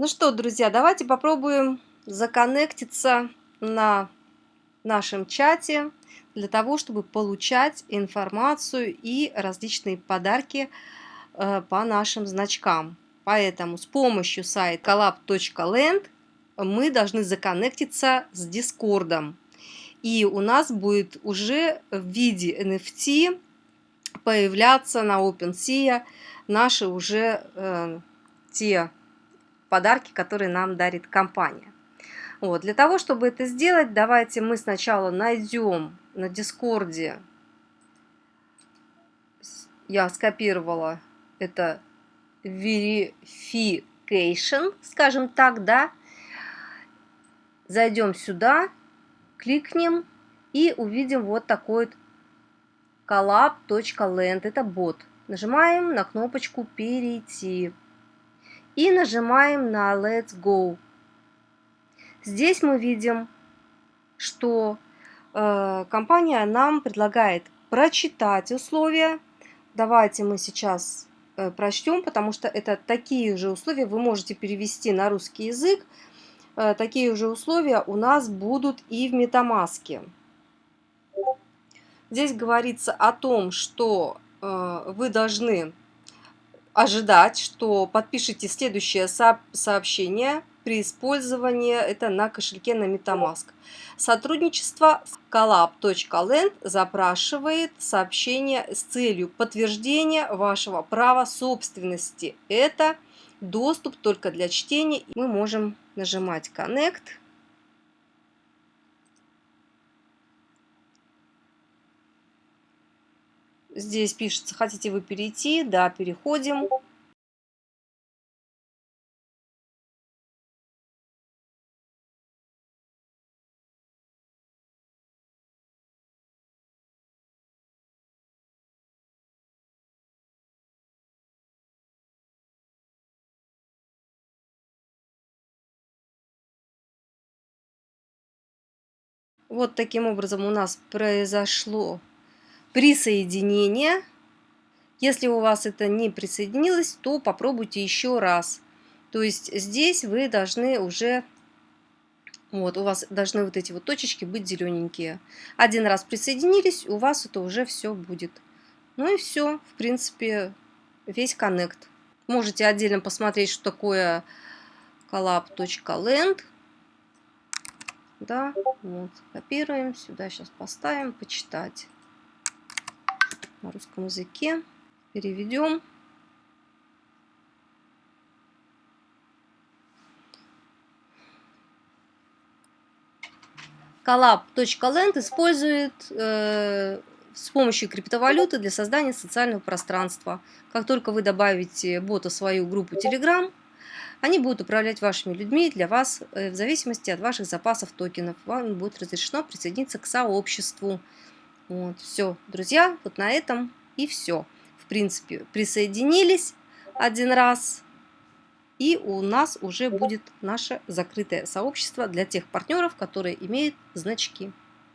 Ну что, друзья, давайте попробуем законнектиться на нашем чате для того, чтобы получать информацию и различные подарки э, по нашим значкам. Поэтому с помощью сайта collab.land мы должны законнектиться с Дискордом. И у нас будет уже в виде NFT появляться на OpenSea наши уже э, те подарки, которые нам дарит компания. Вот. Для того, чтобы это сделать, давайте мы сначала найдем на Дискорде, я скопировала это verification, скажем так, да, зайдем сюда, кликнем и увидим вот такой вот collab.land, это бот. Нажимаем на кнопочку «Перейти» и нажимаем на Let's Go. Здесь мы видим, что э, компания нам предлагает прочитать условия. Давайте мы сейчас э, прочтем, потому что это такие же условия вы можете перевести на русский язык. Э, такие же условия у нас будут и в Метамаске. Здесь говорится о том, что э, вы должны ожидать, что подпишите следующее сообщение при использовании это на кошельке на MetaMask. Сотрудничество collab.land запрашивает сообщение с целью подтверждения вашего права собственности. Это доступ только для чтения. Мы можем нажимать Connect. Здесь пишется, хотите вы перейти? Да, переходим. Вот таким образом у нас произошло присоединение. Если у вас это не присоединилось, то попробуйте еще раз. То есть здесь вы должны уже, вот у вас должны вот эти вот точечки быть зелененькие. Один раз присоединились, у вас это уже все будет. Ну и все, в принципе, весь коннект. Можете отдельно посмотреть, что такое collab.land. Да, вот, копируем, сюда сейчас поставим, почитать на русском языке. Переведем. Collab.land использует э, с помощью криптовалюты для создания социального пространства. Как только вы добавите бота в свою группу Telegram, они будут управлять вашими людьми для вас э, в зависимости от ваших запасов токенов. Вам будет разрешено присоединиться к сообществу. Вот, все, друзья, вот на этом и все. В принципе, присоединились один раз, и у нас уже будет наше закрытое сообщество для тех партнеров, которые имеют значки.